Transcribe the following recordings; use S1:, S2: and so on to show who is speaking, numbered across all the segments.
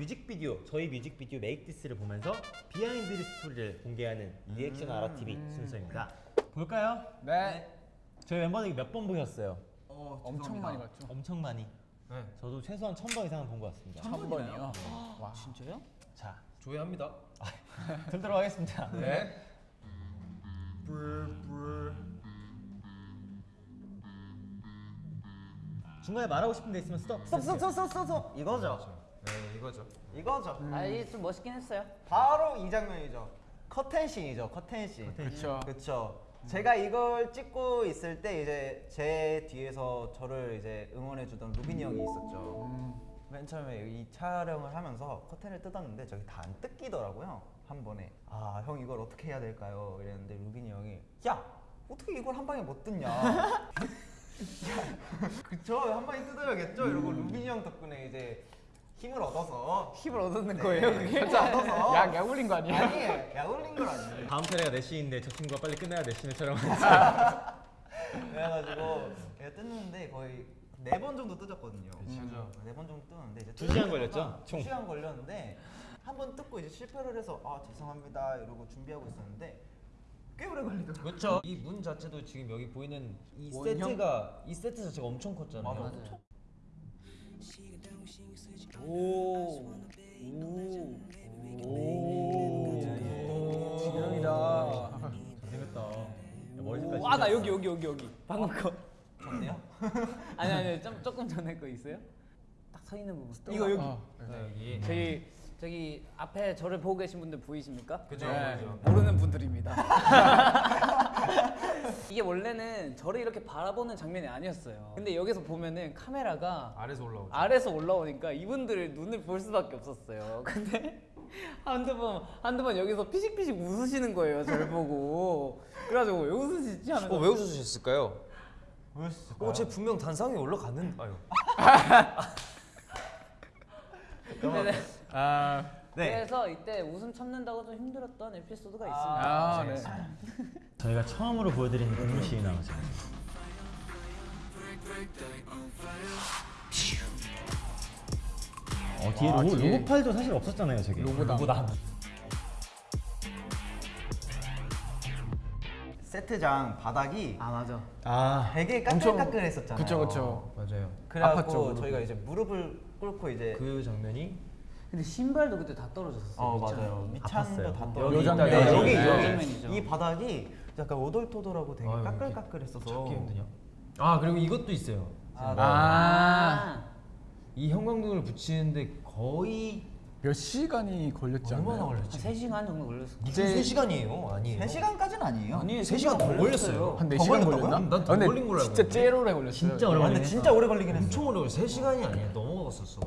S1: 뮤직비디오 저희 뮤직비디오 Make This를 보면서 behind story를 공개하는 리액션 아라 TV 순서입니다. 볼까요?
S2: 네.
S1: 저희 멤버들이 몇 번 보셨어요?
S2: 엄청 많이 봤죠.
S1: 엄청 많이.
S3: 네.
S1: 저도 최소한 천 번 이상은 본 것 같습니다.
S2: 천 번이요. 와.
S4: 진짜요?
S1: 자,
S3: 조회합니다.
S1: 들도록 하겠습니다.
S3: 네.
S1: 중간에 말하고 싶은 데 있으면 스톱.
S5: 스톱 스톱 스톱 스톱 스톱 이거죠
S3: 네, 이거죠.
S5: 이거죠.
S4: 아 이게 좀 멋있긴 했어요.
S5: 바로 이 장면이죠. 커튼 scene이죠 커튼 scene.
S2: 그렇죠.
S5: 그쵸. 제가 이걸 찍고 있을 때 이제 제 뒤에서 저를 이제 응원해주던 루빈이 형이 있었죠. 맨 처음에 이 촬영을 하면서 커튼을 뜯었는데 저기 다 안 뜯기더라고요 한 번에. 아 형 이걸 어떻게 해야 될까요? 이랬는데 루빈이 형이 야 어떻게 이걸 한 방에 못 뜯냐? 야, 그쵸. 한 방에 뜯어야겠죠? 이러고 루빈이 형 덕분에 이제 힘을 얻어서
S2: 힘을 얻었는
S5: 네,
S2: 거예요, 그게?
S5: 그렇죠, 얻어서.
S2: 약, 약 올린 거 아니에요?
S5: 아니 약올린 건 아니에요
S1: 다음 차례가 4시인데 저 친구가 빨리 끝내야 4시에 촬영하니까.
S5: 그래가지고 제가 뜯는데 거의 네 번 정도 뜯었거든요.
S3: 그쵸.
S5: 네번 정도 뜯었는데 이제
S1: 두 시간 걸렸죠? 총.
S5: 두 시간 걸렸는데 한 번 뜯고 이제 실패를 해서 아 죄송합니다 이러고 준비하고 있었는데 꽤 오래 걸리더라고요.
S3: 그렇죠. 이 문 자체도 지금 여기 보이는 이
S2: 원형?
S3: 세트가 이 세트 자체가 엄청 컸잖아요.
S5: 맞아.
S4: 맞아요. 오. 오.
S1: 색깔
S4: 아나 여기 여기 여기 여기. 방금 거.
S5: 좋네요.
S4: 아니 아니 좀 조금 전에 거 있어요? 딱 서 있는 부분.
S5: 이거 여기.
S2: 아,
S3: 네, 여기.
S4: 저기 저기 앞에 저를 보고 계신 분들 보이십니까?
S3: 그죠.
S2: 네.
S4: 모르는 분들입니다. 이게 원래는 저를 이렇게 바라보는 장면이 아니었어요. 근데 여기서 보면은 카메라가
S3: 아래서 올라오죠.
S4: 아래서 올라오니까 이분들의 눈을 볼 수밖에 없었어요. 근데 한두 번 한두 번 여기서 피식피식 웃으시는 거예요. 저를 보고. 그래가지고 왜 웃으시지 하면서
S3: 어, 왜 웃으셨을까요? 어, 제 분명 단상에 올라갔는. 아유.
S4: 네네.
S2: 아,
S5: 네.
S4: 그래서 이때 웃음 참는다고 좀 힘들었던 에피소드가 있습니다.
S2: 아, 네.
S1: 저희가 처음으로 보여드리는 국물 시위 나가죠. 어 뒤에
S2: 아,
S1: 로고,
S2: 뒤에.
S1: 로고 팔도 사실 없었잖아요 저게.
S2: 로고당.
S1: 로고당.
S5: 세트장 바닥이
S4: 아 맞아.
S1: 아
S5: 되게 까끌까끌했었잖아요.
S2: 그쵸, 그쵸.
S3: 맞아요.
S5: 그래갖고
S2: 아팠죠,
S5: 저희가 이제 무릎을 꿇고 이제
S3: 그 장면이
S4: 근데 신발도 그때 다 떨어졌었어요.
S5: 어 맞아요. 미찬도
S1: 아팠어요.
S5: 다
S1: 여기
S5: 떨어져.
S2: 있다,
S5: 네,
S2: 여기
S5: 여기. 여기
S4: 장면이죠.
S5: 이 바닥이 약간 오돌토돌하고 되게
S3: 아유,
S5: 까끌까끌했어서
S3: 찾기 힘드냐? 아 그리고 이것도 있어요.
S5: 아, 네.
S2: 아,
S3: 이 형광등을 붙이는데 거의
S2: 몇 시간이 걸렸지 않나요?
S3: 얼마나
S4: 한
S3: 걸렸지?
S4: 3시간 정도 걸렸어.
S3: 무슨 3 시간이에요? 아니에요.
S5: 3 시간까지는 아니에요.
S4: 아니,
S3: 3시간 더 걸렸어요.
S5: 한더
S2: 4시간
S5: 걸렸다고요?
S2: 걸렸나?
S3: 난더
S2: 아,
S3: 걸린 걸로 알고
S2: 진짜. 제일 오래 걸렸어요.
S1: 진짜
S5: 아,
S1: 오래 걸리네.
S5: 진짜 오래 걸리긴 했어.
S3: 엄청 오래 걸렸어요. 3 시간이 아니야. 넘어갔었어.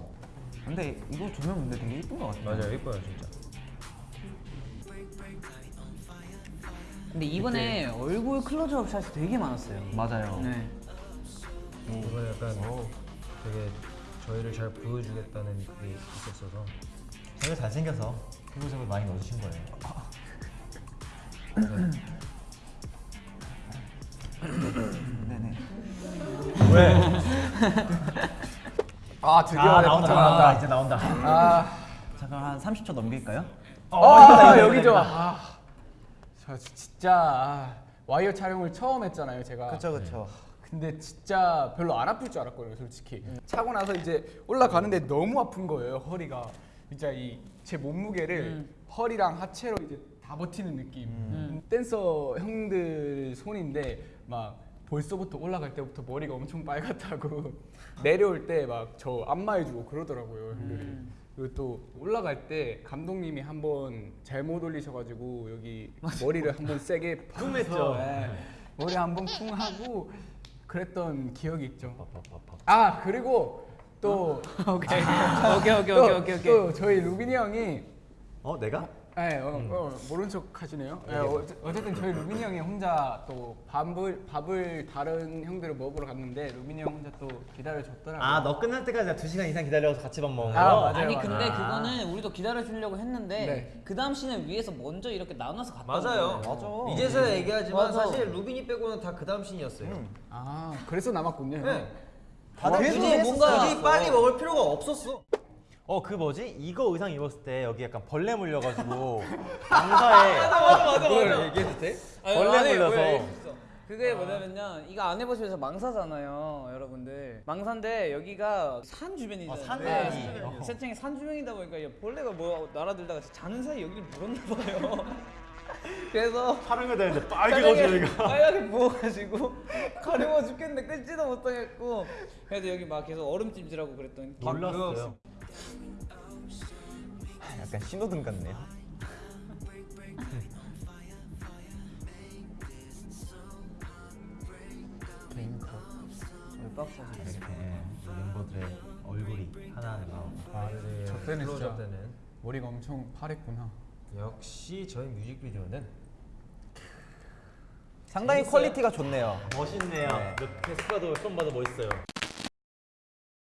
S5: 근데 이거 조명 근데 되게 이쁜 것 같아요.
S3: 맞아요, 예뻐요 진짜.
S4: 근데 이번에 얼굴 클로즈업 샷이 되게 많았어요.
S5: 맞아요.
S4: 네.
S3: 이번에 약간 되게 저희를 잘 보여주겠다는 그게 있었어서
S1: 저희가 잘생겨서 피부색을 많이 넣어주신 거예요.
S5: 네네.
S1: 왜?
S2: 아, 드디어 아내
S1: 나온다 나온다 이제 나온다.
S2: 아,
S5: 잠깐 한 30초 넘길까요?
S2: 아, 여기죠. 아, 저 진짜 아, 와이어 촬영을 처음 했잖아요, 제가.
S5: 그쵸 그쵸.
S2: 근데 진짜 별로 안 아플 줄 알았거든요, 솔직히. 차고 나서 이제 올라가는데 너무 아픈 거예요, 허리가. 진짜 이 제 몸무게를 허리랑 하체로 이제 다 버티는 느낌. 음, 댄서 형들 손인데 막 벌써부터 올라갈 때부터 머리가 엄청 빨갛다고 내려올 때 막 저 안마해주고 그러더라고요, 형들이. 그리고 또 올라갈 때 감독님이 한 번 잘못 올리셔가지고 여기 머리를 한 번 세게 쿵
S1: 했죠.
S2: 머리 한 번 쿵 하고 그랬던 기억이 있죠. 아 그리고 또
S4: 오케이. 오케이 오케이 오케이 오케이.
S2: 또 저희 루빈이 형이
S1: 어 내가?
S2: 네, 어, 어, 모른 척 하시네요. 네, 어, 어쨌든 저희 루빈이 형이 혼자 또 밥을 밥을 다른 형들을 먹으러 갔는데 루빈이 형 혼자 또 기다려줬더라고요.
S1: 아 너 끝날 때까지 나 2시간 이상 기다려서 같이 밥 먹은 거?
S2: 아, 맞아요.
S4: 아니 근데
S1: 아.
S4: 그거는 우리도 기다려주려고 했는데
S2: 네.
S4: 그 다음 씬을 위해서 먼저 이렇게 나눠서 갔다
S3: 맞아요.
S5: 맞아.
S3: 이제서야 얘기하지만
S4: 맞아.
S3: 사실 루빈이 빼고는 다 그 다음 씬이었어요.
S2: 아 그래서 남았군요.
S3: 네.
S5: 다들
S3: 굳이
S5: 준비했었어.
S3: 뭔가 굳이 빨리 먹을 필요가 없었어.
S1: 어 그 뭐지? 이거 의상 입었을 때 여기 약간 벌레 물려가지고 망사에
S4: 맞아 맞아
S3: 그걸 얘기해도 돼?
S1: 벌레 물려서.
S4: 그게 뭐냐면요 이거 안 해보셔서 망사잖아요 여러분들 망사인데 여기가 산 주변이잖아요
S1: 어, 산
S4: 네.
S1: 어허.
S4: 세팅이 산 주변이다 보니까 이 벌레가 뭐 날아들다가 자는 사이 여기를 물었나 봐요 그래서
S1: 촬영해야 되는데
S4: 빨갛게 빨갛게 부어가지고 가려워 죽겠는데 끊지도 못하겠고 그래도 여기 막 계속 얼음찜질하고 그랬더니
S1: 몰랐어요.
S5: 약간 신호등 같네요.
S1: 이렇게 멤버들의 얼굴이 하나하나 나오고.
S3: 네.
S2: 저 때는
S3: 클로즈업
S2: 진짜
S3: 때는
S2: 머리가 엄청 파랬구나.
S3: 역시 저희 뮤직비디오는
S5: 상당히 quality가 좋네요.
S1: 멋있네요. 옆에 수가 도 손 봐도 멋있어요.